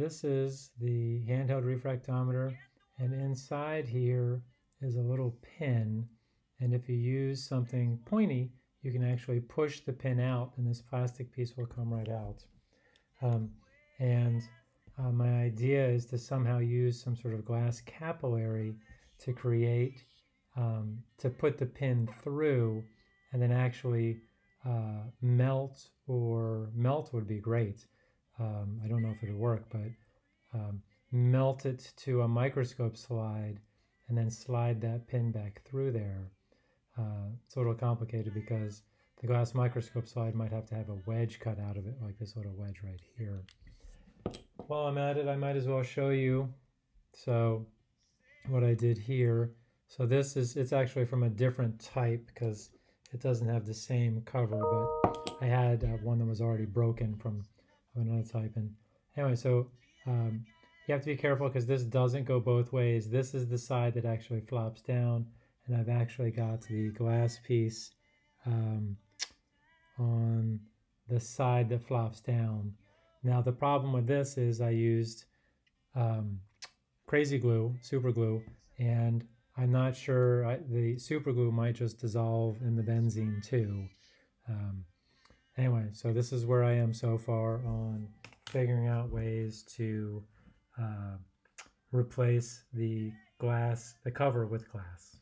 this is the handheld refractometer and inside here is a little pin and if you use something pointy you can actually push the pin out and this plastic piece will come right out. Um, and uh, my idea is to somehow use some sort of glass capillary to create, um, to put the pin through and then actually uh, melt or melt would be great. Um, I don't know if it'll work, but um, melt it to a microscope slide and then slide that pin back through there. Uh, it's a little complicated because the glass microscope slide might have to have a wedge cut out of it, like this little wedge right here. While I'm at it, I might as well show you. So what I did here, so this is, it's actually from a different type because it doesn't have the same cover, but I had uh, one that was already broken from another type. And anyway, so um, you have to be careful because this doesn't go both ways. This is the side that actually flops down, and I've actually got the glass piece um, on the side that flops down. Now the problem with this is I used um, crazy glue, super glue, and I'm not sure, I, the super glue might just dissolve in the benzene too. Um, anyway, so this is where I am so far on figuring out ways to uh, replace the glass, the cover with glass.